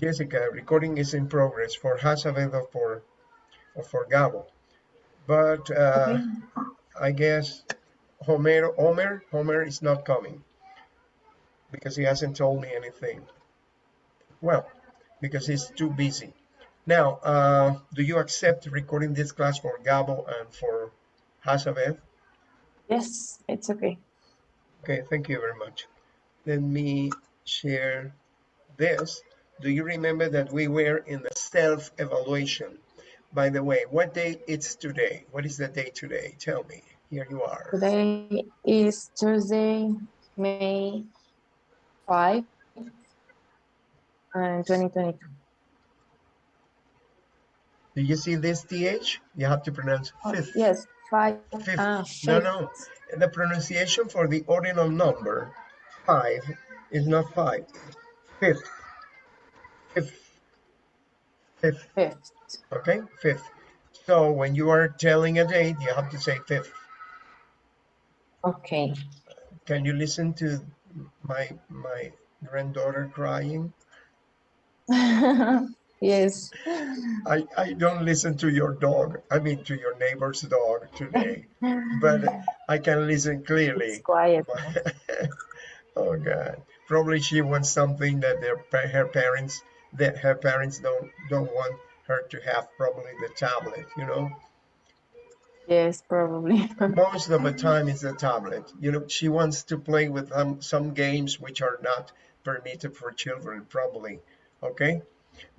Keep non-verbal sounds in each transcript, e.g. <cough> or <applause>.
Jessica, recording is in progress for Hazabeth or for, or for Gabo. But uh, Okay. I guess Homer, Homer, Homer is not coming because he hasn't told me anything. Well, because he's too busy. Now, uh, do you accept recording this class for Gabo and for Hazabeth? Yes, it's okay. Okay, thank you very much. Let me share this. Do you remember that we were in the self-evaluation? By the way, what day it's today? What is the day today? Tell me. Here you are. Today is Tuesday, May 5, and 2022. Do you see this TH? You have to pronounce Oh, fifth. yes, 5. Fifth. Ah, No, no. The pronunciation for the ordinal number five is not five. Fifth. Fifth. Fifth. Fifth. Okay, fifth. So when you are telling a date, you have to say fifth. Okay. Can you listen to my my granddaughter crying? <laughs> yes. I, I don't listen to your dog, I mean to your neighbor's dog today, but I can listen clearly. It's quiet. <laughs> oh God, probably she wants something that their her parents that her parents don't don't want her to have. Probably the tablet, you know. Yes, probably. <laughs> Most of the time it's a tablet. You know, she wants to play with um, some games which are not permitted for children. Probably, okay.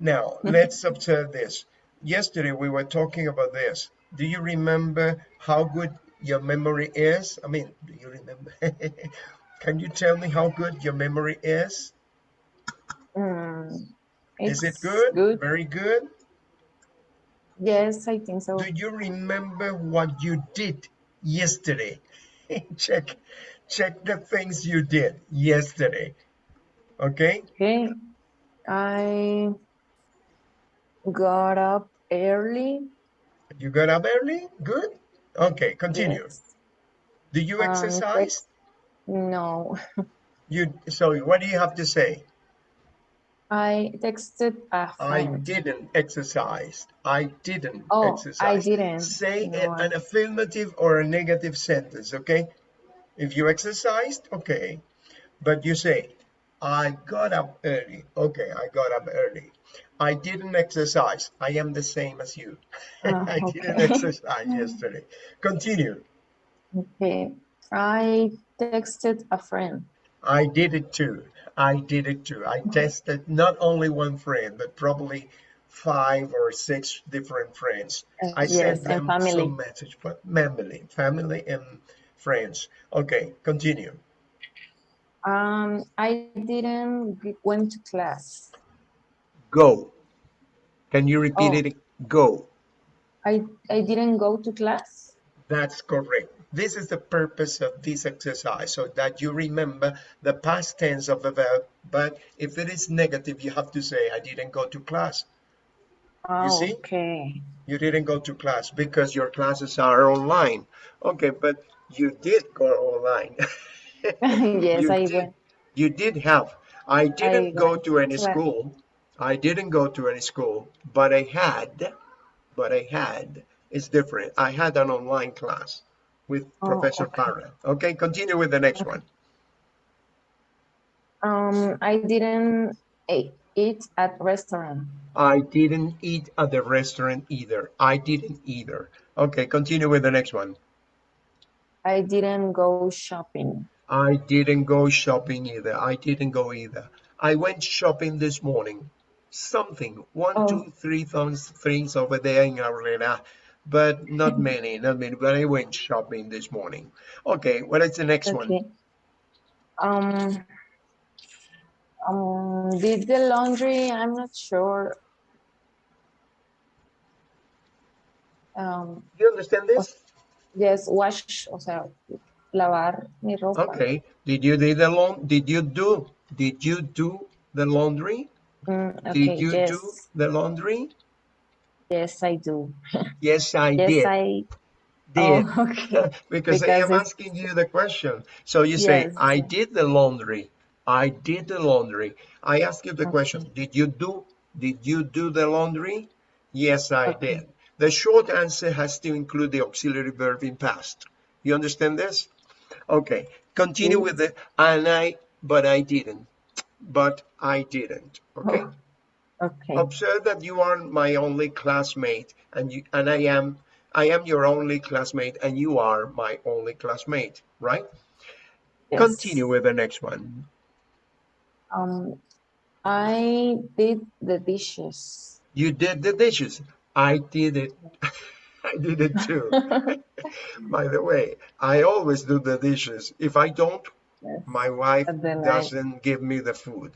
Now <laughs> let's observe this. Yesterday we were talking about this. Do you remember how good your memory is? I mean, do you remember? <laughs> Can you tell me how good your memory is? Mm, Is it good? Good. Very good. Yes, I think so. Do you remember what you did yesterday? <laughs> check, check the things you did yesterday. Okay. Okay. I got up early. You got up early. Good. Okay. Continue. Yes. Do you Um, exercise? No, <laughs> You. So what do you have to say? I texted a friend. I didn't exercise. I didn't Oh, I exercise. didn't. Say No, I- an affirmative or a negative sentence, okay? If you exercised, okay. But you say, I got up early. Okay, I got up early. I didn't exercise. I am the same as you. <laughs> Ah, I didn't exercise <laughs> yesterday. Continue. Okay. I texted a friend. I did it too. I did it too. I tested not only one friend, but probably five or six different friends. Uh, I yes, sent them family. some message, but family, family and friends. Okay, continue. Um, I didn't went to class. Go. Can you repeat Oh. it? Go. I I didn't go to class. That's correct. This is the purpose of this exercise, so that you remember the past tense of the verb. But if it is negative, you have to say, I didn't go to class. Oh, see? okay. You didn't go to class because your classes are online. Okay, but you did go online. <laughs> yes, you I did, went. You did have. I didn't go to any to school. I didn't go to any school, but I had, but I had, it's different. I had an online class with Oh, Professor okay. Parra. Okay, continue with the next one. Um, I didn't eat, at restaurant. I didn't eat at the restaurant either. I didn't either. Okay, continue with the next one. I didn't go shopping. I didn't go shopping either. I didn't go either. I went shopping this morning. Something, one, Oh. two, three things, things over there in Aurora, but not <laughs> many, not many. But I went shopping this morning. Okay, what is the next one? Okay. Um, um, did the laundry? I'm not sure. Um, You understand this? yes, wash, o sea, lavar mi ropa. Okay. Did you do the laun? Did you do? Did you do the laundry? Mm, okay, Did you yes, do the laundry? Yes, I do. <laughs> Yes, I did. Yes, did. I. <laughs> Did. Oh, okay. <laughs> because I am it's- asking you the question. So you say, I did the laundry. I did the laundry. I ask you the question, did you do, did you do the laundry? Yes, I Okay. did. The short answer has to include the auxiliary verb in past. You understand this? Okay, continue Yes. with the, and I, but I didn't. But I didn't, okay? Oh. Okay. Observe that you are my only classmate and you, and I am, I am your only classmate and you are my only classmate, right? Yes. Continue with the next one. Um, I did the dishes. You did the dishes. I did it. <laughs> I did it too. <laughs> By the way, I always do the dishes. If I don't, Yes. my wife At the night. doesn't give me the food.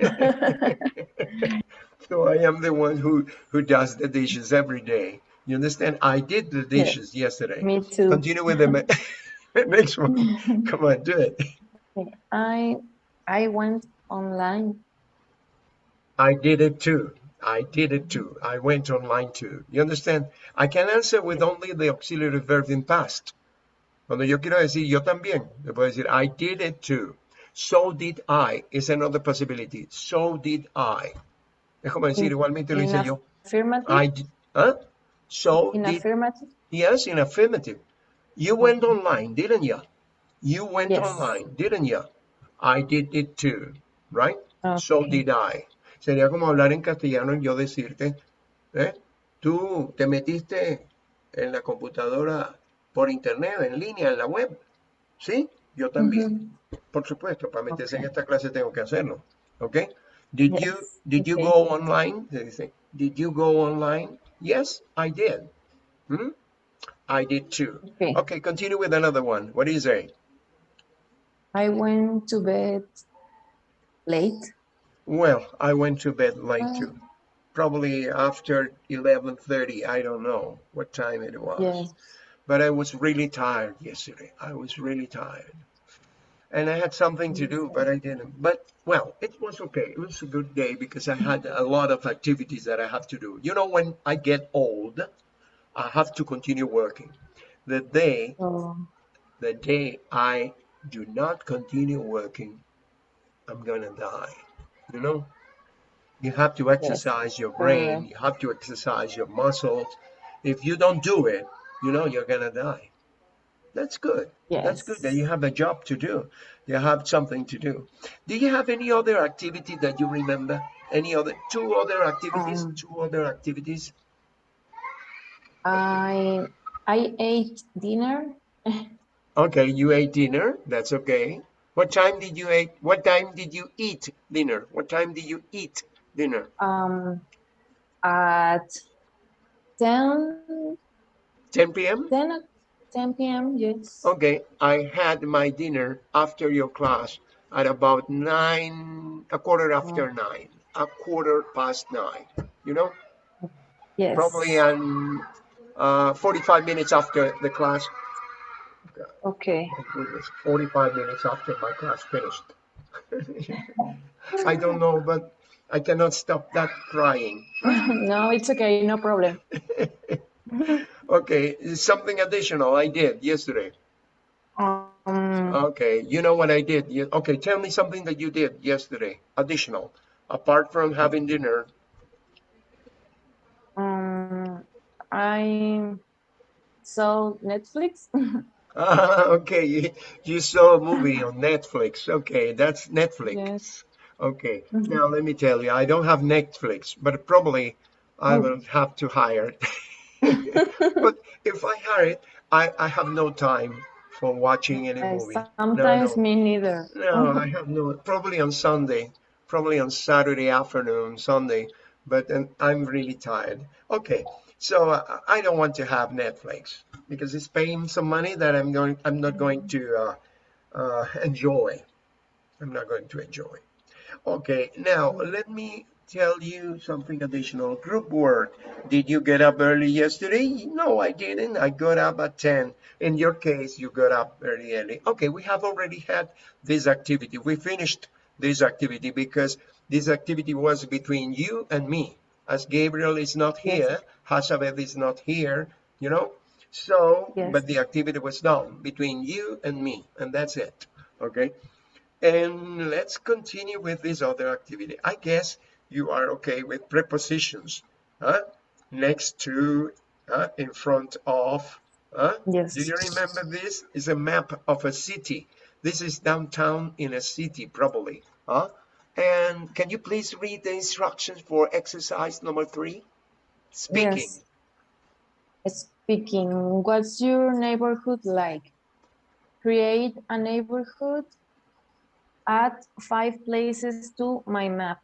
<laughs> So I am the one who, who does the dishes every day. You understand? I did the dishes yesterday. Me too. Continue with <laughs> the next one. <laughs> Come on, do it. I I went online. I did it too. I did it too. I went online too. You understand? I can answer with only the auxiliary verb in past. Cuando yo quiero decir yo también, le puedo decir I did it too. So did I is another possibility. So did I. Como decir, In- igualmente lo hice yo. I. Huh? So in did. affirmative. Yes, in affirmative. You went online, didn't you? You went Yes. online, didn't you? I did it too, right? So did I. Sería como hablar en castellano y yo decirte, ¿eh? Tú te metiste en la computadora por internet, en línea, en la web. ¿Sí? Yo también. Por supuesto, para meterse en esta clase tengo que hacerlo. ¿Ok? Did you, did you okay. go online? Did you go online? Yes, I did. Hmm? I did too. Okay. Okay, continue with another one. What do you say? I went to bed late. Well, I went to bed late Oh. too. Probably after 11:30. I don't know what time it was. Yes. But I was really tired yesterday. I was really tired. And I had something to do, but I didn't. But well, it was okay. It was a good day because I had a lot of activities that I have to do. You know, when I get old, I have to continue working. The day So the day I do not continue working, I'm gonna die. You know? You have to exercise your brain, you have to exercise your muscles. If you don't do it, you know you're gonna die. That's good. Yes. That's good that you have a job to do. You have something to do. Do you have any other activity that you remember? Any other two other activities? Um, two other activities? I I ate dinner. <laughs> Okay, you ate dinner. That's okay. What time did you eat? What time did you eat dinner? What time did you eat dinner? Um, at 10, 10 p.m. 10, o- 10 p.m. Yes. Okay, I had my dinner after your class at about nine, a quarter after nine, a quarter past nine. You know, Yes. probably um, uh, 45 minutes after the class. Okay. My goodness, 45 minutes after my class finished. <laughs> I don't know, but I cannot stop that crying. <laughs> no, it's okay. No problem. <laughs> <laughs> Okay, something additional I did yesterday. Um, Okay, you know what I did? Okay, tell me something that you did yesterday, additional, apart from having dinner. um, I saw Netflix. <laughs> Ah, okay, you, you saw a movie on Netflix. Okay, that's Netflix. yes. Okay, Mhm. now let me tell you, I don't have Netflix, but probably I Oh. will have to hire. <laughs> But if I it, I, I have no time for watching any Uh, movie. No, sometimes no. me neither. No, I have no. Probably on Sunday, probably on Saturday afternoon, Sunday. But then I'm really tired. Okay, so uh, I don't want to have Netflix because it's paying some money that I'm going. I'm not going to uh, uh, enjoy. I'm not going to enjoy. Okay, now let me tell you something additional. Group work. Did you get up early yesterday? No, I didn't. I got up at 10. In your case, you got up very early. Okay, we have already had this activity. We finished this activity because this activity was between you and me. As Gabriel is not Yes. here, Hazabeth is not here, you know? So, Yes. but the activity was done between you and me, and that's it. Okay? And let's continue with this other activity. I guess you are okay with prepositions. Huh? Next to, uh, in front of. Huh? Yes. Do you remember this? Is a map of a city. This is downtown in a city, probably. Huh? And can you please read the instructions for exercise number three? Speaking. Yes. Speaking, what's your neighborhood like? Create a neighborhood. Add five places to my map.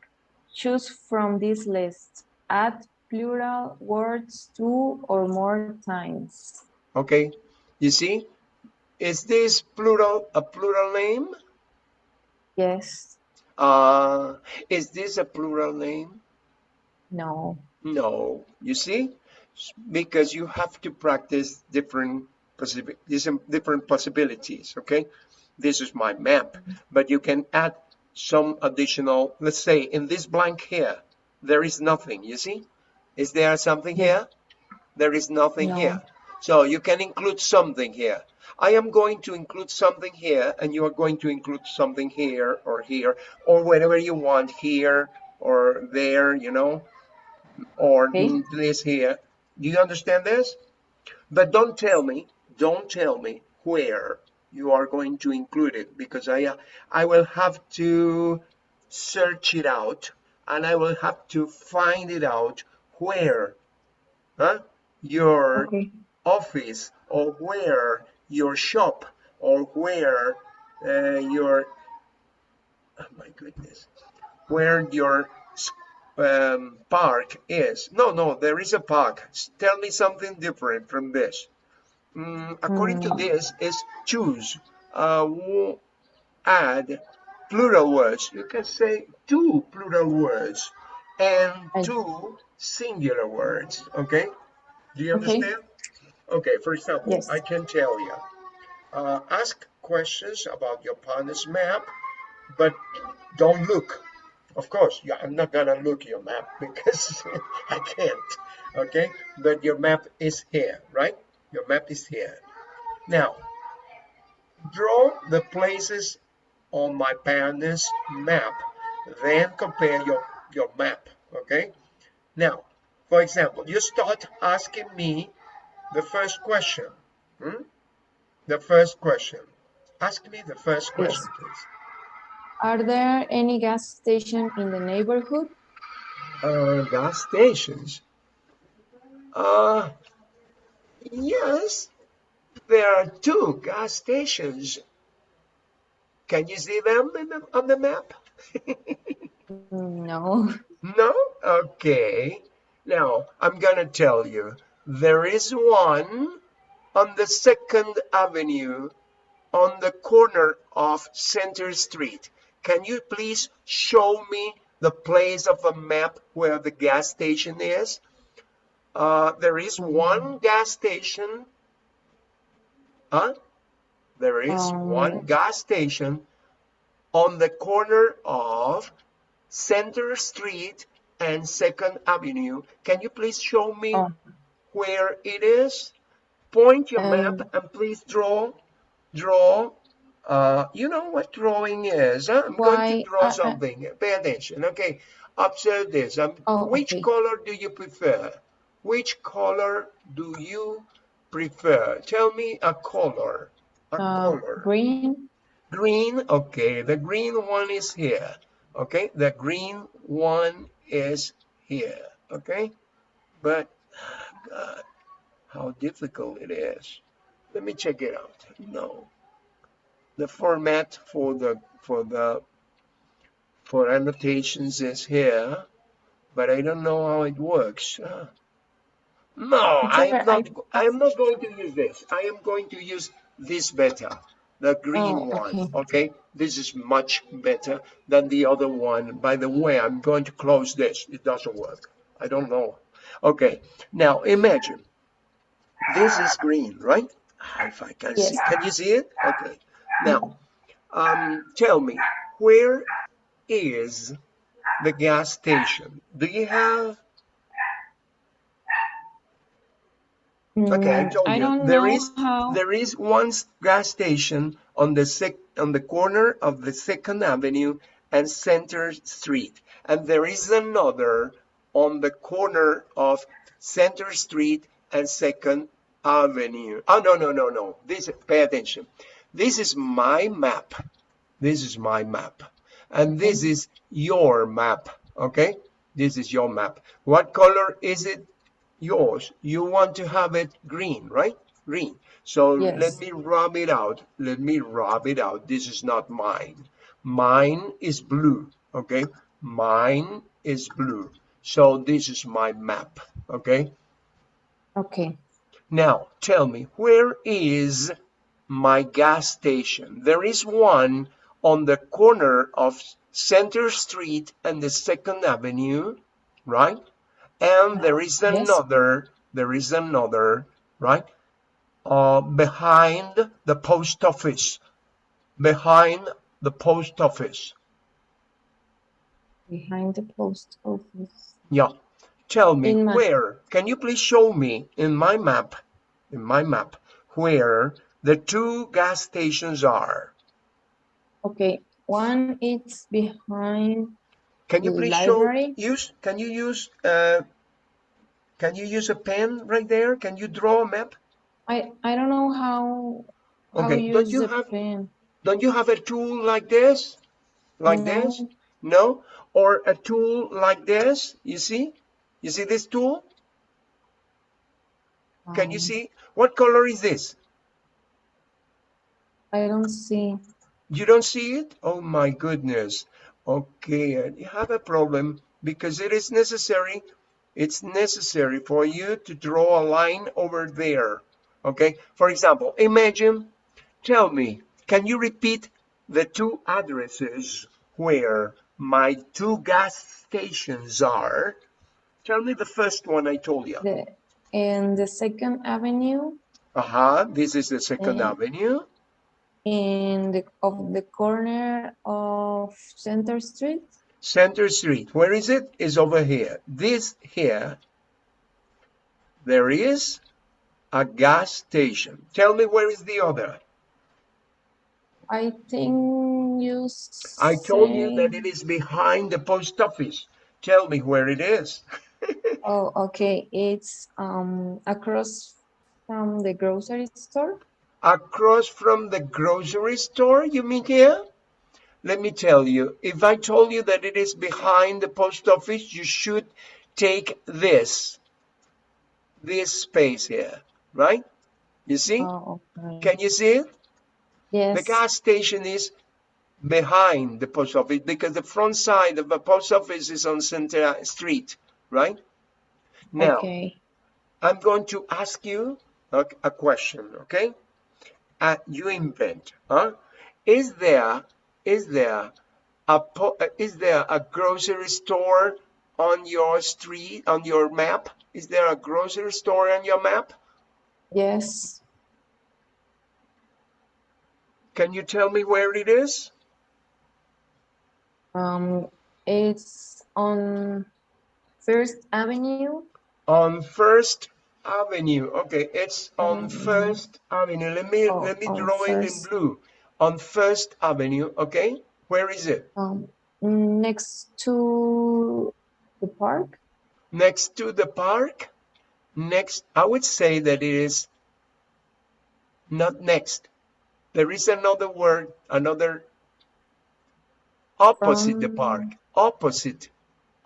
Choose from this list. Add plural words two or more times. Okay. You see? Is this plural a plural name? Yes. Uh, is this a plural name? No. No. You see? Because you have to practice different different possibilities. Okay. This is my map, but you can add some additional, let's say in this blank here, there is nothing. You see? Is there something here? There is nothing No. here. So you can include something here. I am going to include something here, and you are going to include something here or here, or wherever you want, here or there, you know, or Okay. this here. Do you understand this? But don't tell me, don't tell me where you are going to include it because I, uh, I will have to search it out and I will have to find it out where huh, your Okay. office or where your shop or where uh, your oh my goodness where your um, park is. No no there is a park. Tell me something different from this Mm, according to Mm. this is choose. Uh, add plural words. You can say two plural words and two singular words okay? Do you Okay. understand? Okay for example Yes. i can tell you uh, ask questions about your partner's map but don't look. Of course yeah, i'm not gonna look your map <laughs> because i can't okay? But your map is here right your map is here now draw the places on my partner's map then compare your your map okay? Now for example you start asking me the first question hmm? the first question. Ask me the first question please. Are there any gas station in the neighborhood? uh, gas stations? Uh yes there are two gas stations can you see them in the, on the map No. No? Okay. Now, I'm gonna tell you, there is one on the Second Avenue on the corner of Center Street. Can you please show me the place of a map where the gas station is? Uh, there is one gas station. Huh? There is Um, one gas station on the corner of Center Street and Second Avenue. Can you please show me Oh. where it is? Point your Um, map and please draw, draw. Uh, you know what drawing is. Huh? I'm going to draw I- I- something. Pay attention. Okay. Observe this. Um, Oh, which okay. color do you prefer? Which color do you prefer? Tell me a color. A Uh, color. green. Green, okay, the green one is here. Okay, the green one is here. Okay, but God, how difficult it is. Let me check it out. No, the format for the for the for annotations is here, but I don't know how it works. Uh, no, It's I okay, am not. I- am not going to use this. I am going to use this better, the green Oh, one. okay. Okay, this is much better than the other one. By the way, I'm going to close this. It doesn't work. I don't know. Okay, now imagine this is green, right? If I can see, Yes. can you see it? Okay. Now, um, tell me, where is the gas station? Do you have Okay, I Mm, told I you. don't There know is how. there is one gas station on the sec on the corner of the Second Avenue and Center Street, and there is another on the corner of Center Street and Second Avenue. Oh no no no no! This pay attention. This is my map. This is my map, and this is your map. Okay, this is your map. What color is it? Yours. You want to have it green right? Green. So let me rub it out. Let me rub it out. This is not mine. Mine is blue okay? Mine is blue. So this is my map okay? Okay. now tell me where is my gas station? There is one on the corner of center street and the second avenue right and there is Yes. another there is another right uh behind the post office behind the post office Behind the post office. yeah tell me my- where can you please show me in my map in my map where the two gas stations are Okay. One is behind. Can you please library? show use can you use uh can you use a pen right there can you draw a map I I don't know how. How Okay, don't you have- pen. don't you have a tool like this like No. this No? Or a tool like this, you see? You see this tool? Can you Um, see? What color is this? I don't see. You don't see it? Oh my goodness. Okay, and you have a problem because it is necessary. It's necessary for you to draw a line over there. Okay, for example, imagine, tell me, can you repeat the two addresses where my two gas stations are? Tell me the first one I told you. The in the Second Avenue, Uh-huh, this is the Second. Avenue. In the of the corner of Center Street. Center Street. Where is it? Is over here. This here, there is a gas station. Tell me where is the other? I think you. I told you that it is behind the post office. Tell me where it is. <laughs> Oh, okay. It's um across from the grocery store. Across from the grocery store, you mean here? Let me tell you, if I told you that it is behind the post office, you should take this, this space here, right? You see? Oh, okay. Can you see it? Yes. The gas station is behind the post office because the front side of the post office is on Center Street, right? Now, Okay. I'm going to ask you a, a question, okay? Uh, you invent, huh? Is there, is there a, po- is there a grocery store on your street, on your map? Is there a grocery store on your map? Yes. Can you tell me where it is? Um, it's on First Avenue. On First Avenue. Okay, it's on. First Avenue. Let me Oh, let me draw it in blue. On First Avenue. Okay, where is it? Um, next to the park. Next to the park. Next, I would say that it is not next. There is another word, another opposite the park. Opposite,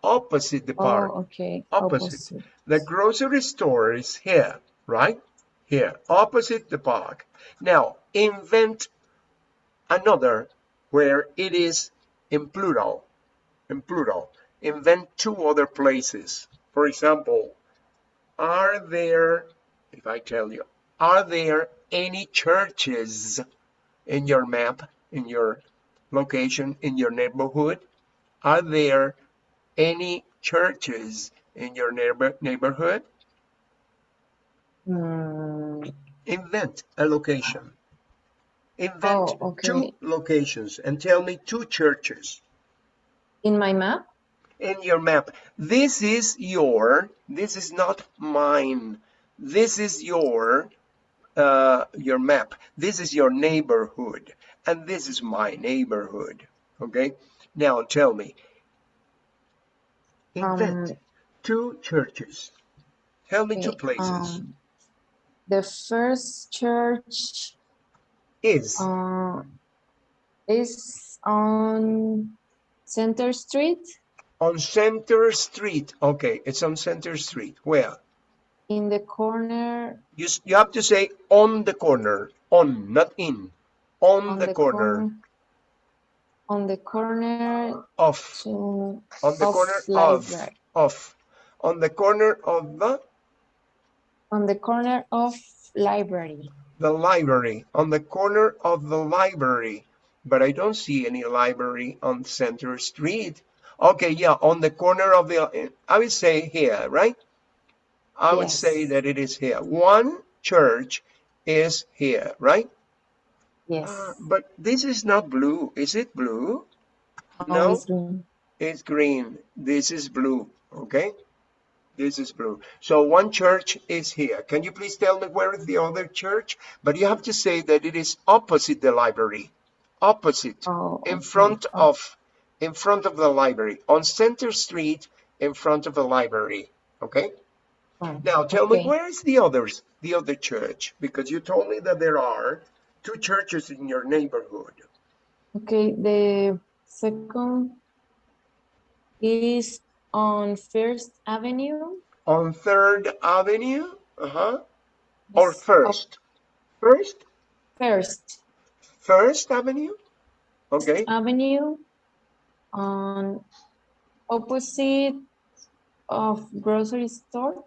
opposite the park. Oh, okay. Opposite. The grocery store is here, right? Here, opposite the park. Now, invent another where it is in plural. In plural. Invent two other places. For example, are there, if I tell you, are there any churches in your map, in your location, in your neighborhood? Are there any churches in your neighbor, neighborhood? Mm, Invent a location. Invent Oh, okay. two locations and tell me two churches in my map. in your map. This is your, this is not mine. this is your uh, your map. This is your neighborhood, and this is my neighborhood. Okay. Now tell me. Invent Um, two churches. Tell me two places. um, the first church is uh, is on Center Street on Center Street. Okay, it's on Center Street. Where? in the corner You, you have to say on the corner. On, not in. On, on the, corner, on the corner of. to On the of corner of. library Of. On the corner of the, on the corner of library the library. On the corner of the library. But I don't see any library on Center Street. Okay, yeah, on the corner of the, I would say here, right? I would say that it is here. One church is here, right? Yes Uh, but this is not blue. Is it blue? no No, it's green it's green. This is blue. Okay. This is blue. So one church is here. Can you please tell me where is the other church? But you have to say that it is opposite the library. Opposite. oh In front Oh, of in front of the library. On Center Street in front of the library. Okay? oh, Now tell me where is the others? The other church? Because you told me that there are two churches in your neighborhood. okay the second is on First Avenue On Third Avenue? Uh-huh. Or first? First? First First Avenue? Okay. Avenue on opposite of grocery store.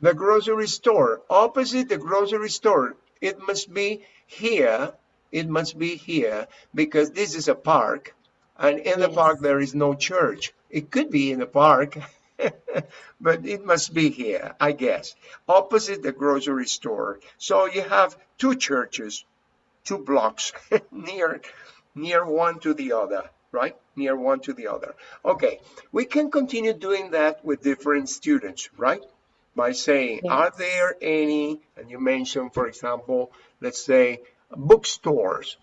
The grocery store. Opposite the grocery store. It must be here. It must be here because this is a park. And in the park, there is no church. It could be in the park, <laughs> but it must be here, I guess. Opposite the grocery store. So you have two churches, two blocks <laughs> near, near one to the other, right? Near one to the other. Okay, we can continue doing that with different students, right? By saying, are there any, and you mentioned, for example, let's say bookstores.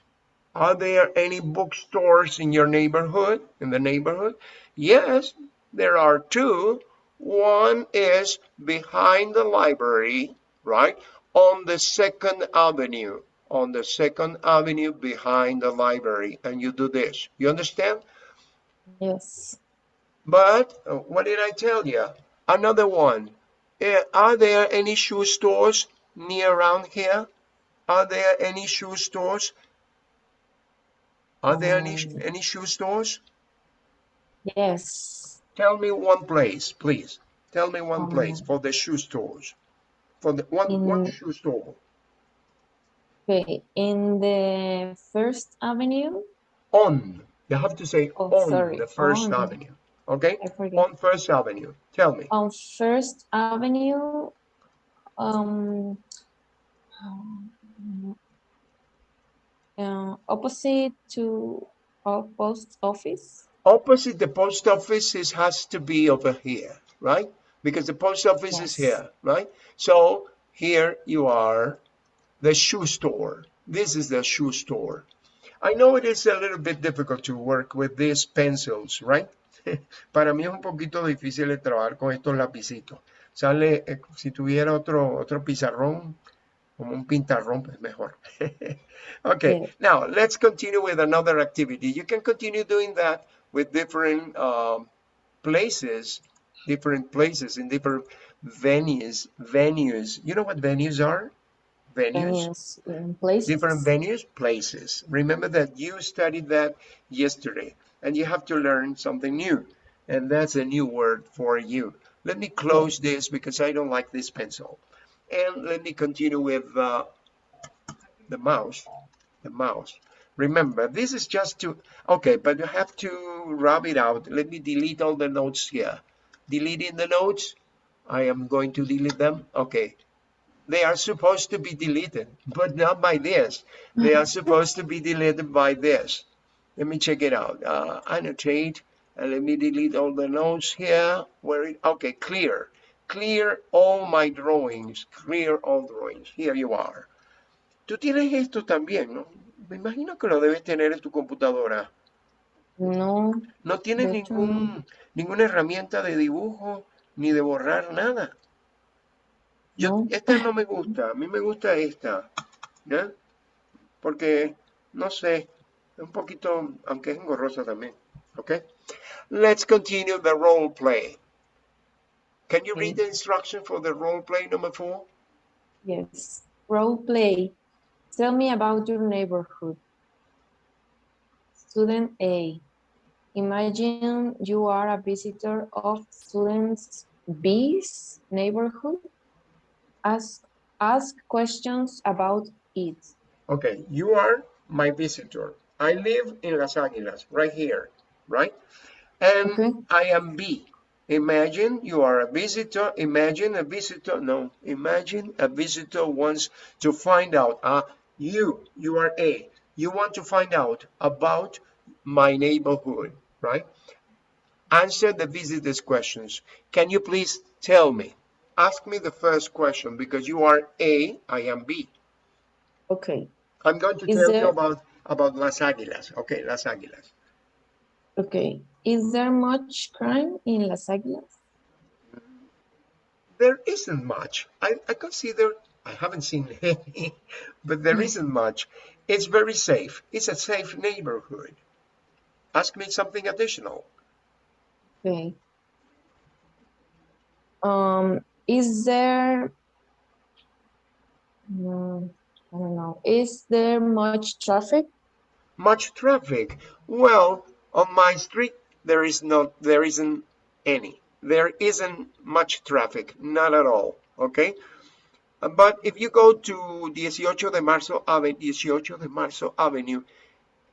Are there any bookstores in your neighborhood, in the neighborhood? Yes, there are two. One is behind the library, right? On the second avenue, on the second avenue behind the library. And you do this. You understand? Yes. But uh, what did I tell you? Another one. Eh, are there any shoe stores near around here? Are there any shoe stores? Are there any Um, any shoe stores? Yes. Tell me one place, please. Tell me one place Um, for the shoe stores. For the one one shoe store. okay, in the First Avenue. On. You have to say Oh, on sorry. the First On. Avenue. Okay? On First Avenue. Tell me. On First Avenue. Um. uh, opposite to our post office. Opposite the post office is, has to be over here, right? Because the post office is here, right? So here you are, the shoe store. This is the shoe store. I know it is a little bit difficult to work with these pencils, right? <laughs> Para mí es un poquito difícil de trabajar con estos lapicitos. Sale, eh, si tuviera otro, otro pizarrón, como un pintarrón, pues mejor. <laughs> okay, Yeah. now let's continue with another activity. You can continue doing that with different um, places, different places in different venues. Venues. You know what venues are? Venues. Venues places. Different venues, places. Remember that you studied that yesterday and you have to learn something new. And that's a new word for you. Let me close this because I don't like this pencil. And let me continue with uh, the mouse. The mouse. Remember, this is just to, okay, but you have to rub it out. Let me delete all the notes here. Deleting the notes. I am going to delete them. Okay, they are supposed to be deleted, but not by this. They are <laughs> supposed to be deleted by this. Let me check it out. Uh, annotate, and let me delete all the notes here. Where it, okay, clear. clear all my drawings, clear all drawings. Here you are. Tú tienes esto también, ¿no? Me imagino que lo debes tener en tu computadora. No, No tienes hecho, ningún, ninguna herramienta de dibujo ni de borrar nada. Yo, No. esta no me gusta, a mí me gusta esta, ¿ya? Porque, no sé, un poquito, aunque es engorrosa también, ¿ok? Let's continue the role play. Can you read the instruction for the role play number four? yes. Role play. Tell me about your neighborhood. Student A. Imagine you are a visitor of student B's neighborhood. Ask, ask questions about it. Okay, you are my visitor. I live in Las Águilas, right here, right? And Okay. I am B. Imagine you are a visitor. Imagine a visitor. No, imagine a visitor wants to find out. Uh, you, you are A. You want to find out about my neighborhood, right? Answer the visitor's questions. Can you please tell me? Ask me the first question because you are A, I am B. Okay. I'm going to Is tell you about about Las Águilas. Okay, Las Águilas. Okay. Is there much crime in Las Águilas? There isn't much. I, I consider I haven't seen <laughs> any, but there isn't much. It's very safe. It's a safe neighborhood. Ask me something additional. Okay. Um, is there, mm, I don't know, is there much traffic? Much traffic. Well, on my street there is not there isn't any. There isn't much traffic, not at all. Okay. But if you go to 18 de Marzo Avenue, 18 de Marzo Avenue,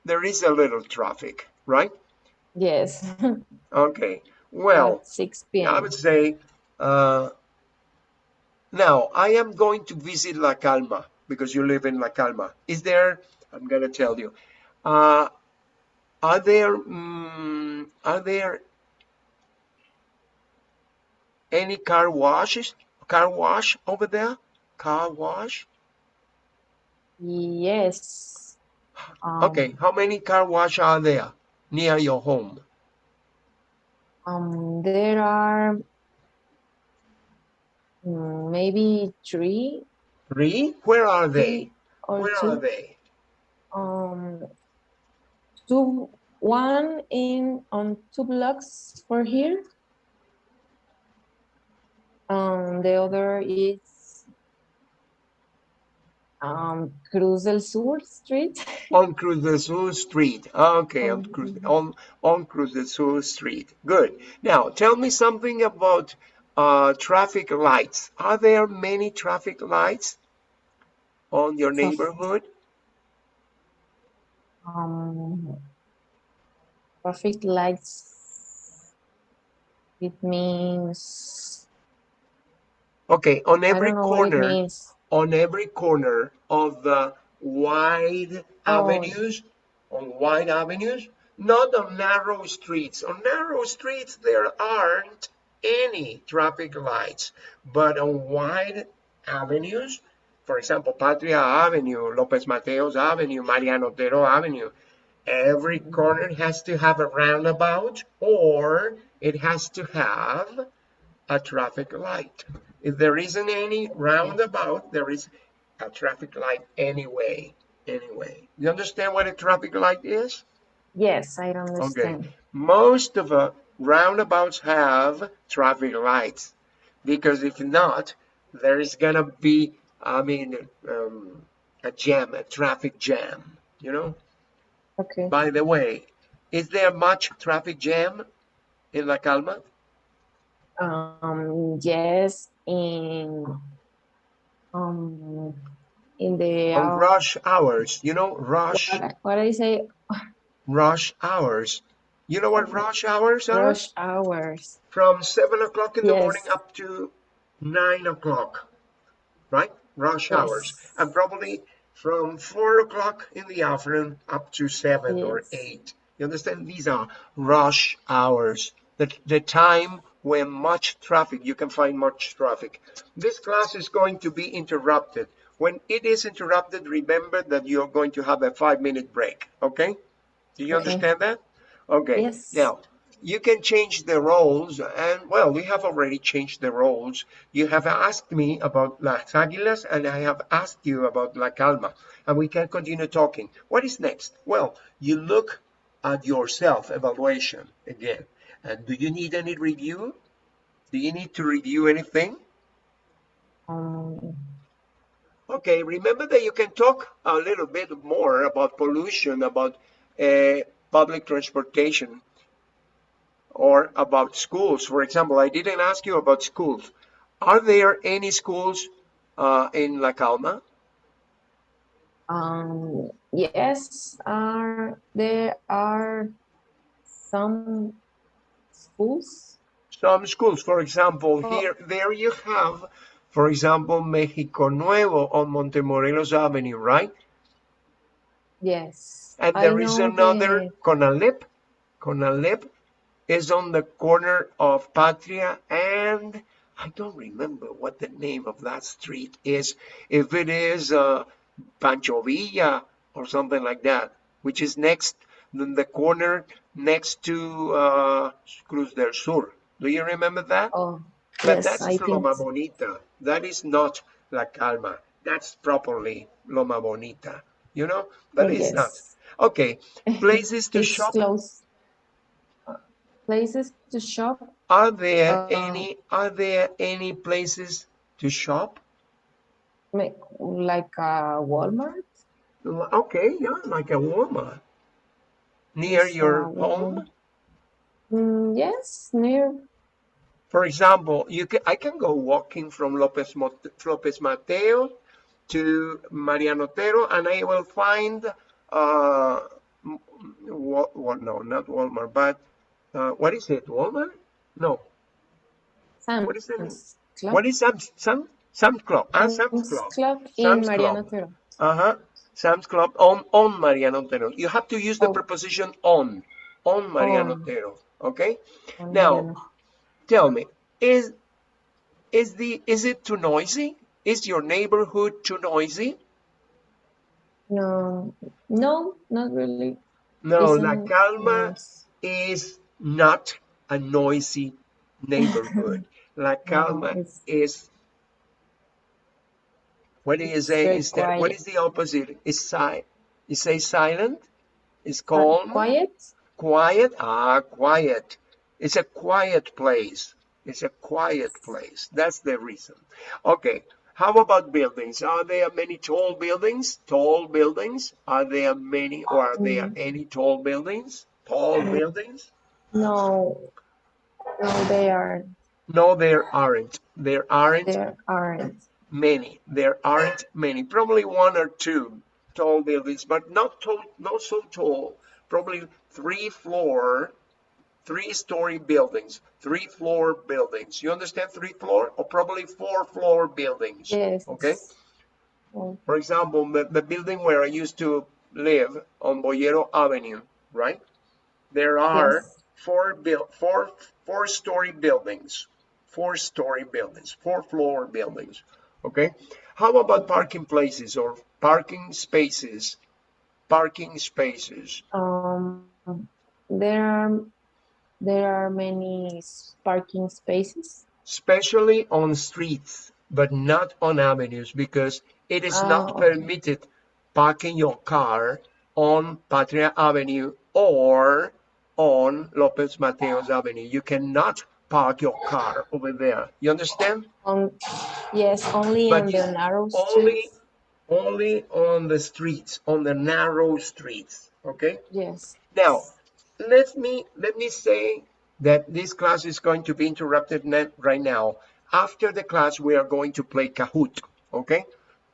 there is a little traffic, right? Yes, <laughs> Okay. Well, at 6 I would say, uh, now I am going to visit La Calma because you live in La Calma. Is there, I'm going to tell you, uh, are there, mm, are there any car washes, car wash over there? Car wash? Yes. Um, Okay. How many car wash are there near your home? Um, there are mm, maybe three, Three? Where are they? Where two. are they? Um, two, one in on two blocks for here. Um, the other is um Cruz del Sur Street. <laughs> On Cruz del Sur Street. Okay, on Cruz, Mhm. on, on Cruz del Sur Street. Good. Now, tell me something about uh, traffic lights. Are there many traffic lights on your neighborhood? Um, traffic lights. It means Okay, on every don't know what it corner, on every corner of the wide Oh. avenues, on wide avenues, not on narrow streets. On narrow streets, there aren't any traffic lights, but on wide avenues, for example, Patria Avenue, Lopez Mateos Avenue, Mariano Otero Avenue, every corner has to have a roundabout or it has to have a traffic light. If there isn't any roundabout, there is a traffic light anyway. Anyway, you understand what a traffic light is? Yes, I understand. Most of the roundabouts have traffic lights because if not, there is gonna be, I mean, um, a jam, a traffic jam. You know. Okay. By the way, is there much traffic jam in La Calma? Um, yes, in um in the hour, rush hours, you know, rush what, what I say rush hours. You know what rush hours are? rush hours. From seven o'clock in the morning up to nine o'clock, right? Rush hours, and probably from four o'clock in the afternoon up to seven or eight. You understand? These are rush hours. The the time when much traffic, you can find much traffic. This class is going to be interrupted. When it is interrupted, remember that you're going to have a five minute break, okay? Do you Okay. understand that? Okay. Yes. Now, you can change the roles, and well, we have already changed the roles. You have asked me about Las Águilas, and I have asked you about La Calma, and we can continue talking. What is next? Well, you look at your self evaluation again. And do you need any review? Do you need to review anything? Okay, remember that you can talk a little bit more about pollution, about uh, public transportation, or about schools. For example, I didn't ask you about schools. Are there any schools uh, in La Calma? um, yes, are there are some schools? Some schools, for example, Oh. here, there you have, for example, Mexico Nuevo on Montemorelos Avenue, right? Yes. And there is another the- Conalep. Conalep is on the corner of Patria and I don't remember what the name of that street is. If it is uh, Pancho Villa or something like that, which is next, in the corner next to uh, Cruz del Sur. Do you remember that? Oh, But yes, that's I. Loma Bonita. That is not La Calma. That's properly Loma Bonita. You know, but it's not. Okay, <laughs> places to It's shop. close. Uh, Places to shop? Are there Uh, any are there any places to shop? Like a Walmart? L- Okay, yeah, like a Walmart near Yes, your uh, home. Mm, yes, near. For example, you can I can go walking from Lopez Mot- Lopez Mateo to Mariano Otero, and I will find uh, wa- no, not Walmart, but uh, what is it? Walmart? No. Sam's What is it? Club. What is Sam's Sam Sam's Club? Ah, Sam's Club. Club in Sam's Mariano Club. Otero. Uh-huh. Sam's Club on on Mariano Otero. You have to use the Oh. preposition on on Mariano On. Otero. Okay. on Now, Mariano. Tell me, is is the is it too noisy? Is your neighborhood too noisy? No, no, not really. No, La Isn't Calma nice. is not a noisy neighborhood. <laughs> La Calma it's- is what do you say instead? Quiet. is the opposite? Is si you say silent? Is Uh, calm? Quiet? Quiet? Ah, quiet. It's a quiet place. It's a quiet place. That's the reason. Okay. How about buildings? Are there many tall buildings? Tall buildings? Are there many or are there any tall buildings? Tall buildings? No, no, they aren't. No, there aren't. There aren't There aren't. many. There aren't many. Probably one or two tall buildings, but not tall, not so tall. Probably three floor, three story buildings, three floor buildings. You understand three floor or probably four floor buildings? Yes. Okay. Oh, For example, the, the building where I used to live on Boyero Avenue, right? There are Yes. Four build four four story buildings, four story buildings, four floor buildings. Okay. How about parking places or parking spaces? Parking spaces. Um, there are there are many parking spaces. especially on streets, but not on avenues because it is not Oh, okay. permitted parking your car on Patria Avenue or on Lopez Mateos Avenue. You cannot park your car over there. You understand? On yes, only But on the narrow only streets. only on the streets, on the narrow streets. Okay? Yes. Now, let me let me say that this class is going to be interrupted right now. After the class, we are going to play Kahoot. Okay,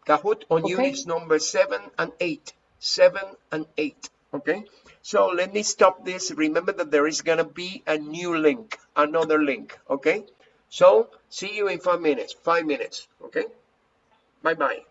Kahoot on Okay. units number seven and eight, seven and eight. Okay, so let me stop this. Remember that there is gonna be a new link, another link. Okay, so see you in five minutes. Five minutes. Okay, bye bye.